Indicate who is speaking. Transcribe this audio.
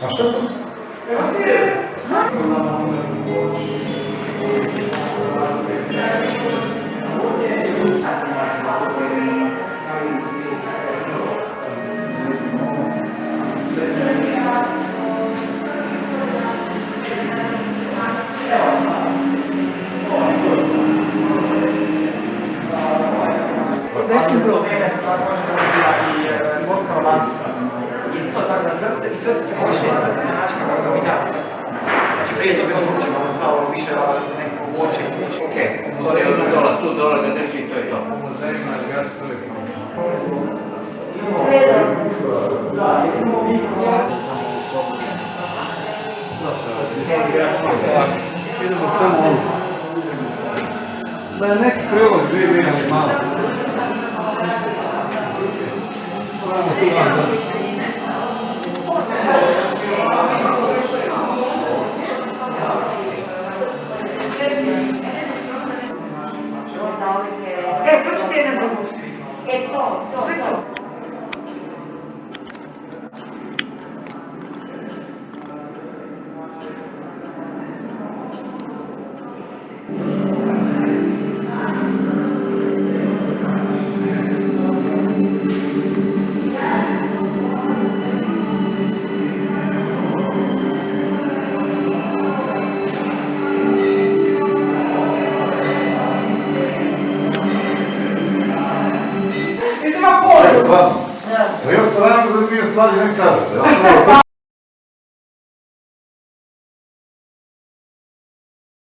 Speaker 1: Mas tanto. Eu não
Speaker 2: Većim bilo vrijeme se tako može razvija i e, dvorska romantika. Isto tako da srce, i srce se počne crtati na način kako ga. Znači prije je to bilo drugčije, malo stalo više nekako voće i slično.
Speaker 3: Ok, to je ono dole, tu dole ga drži i to je to.
Speaker 1: Idemo samo ovo. Da je neki prilog živi, ali malo. Doći.
Speaker 4: E, to. E, to, to,
Speaker 1: Stvarno. Ja, rano za dvije stvari ne kažete. Ja sam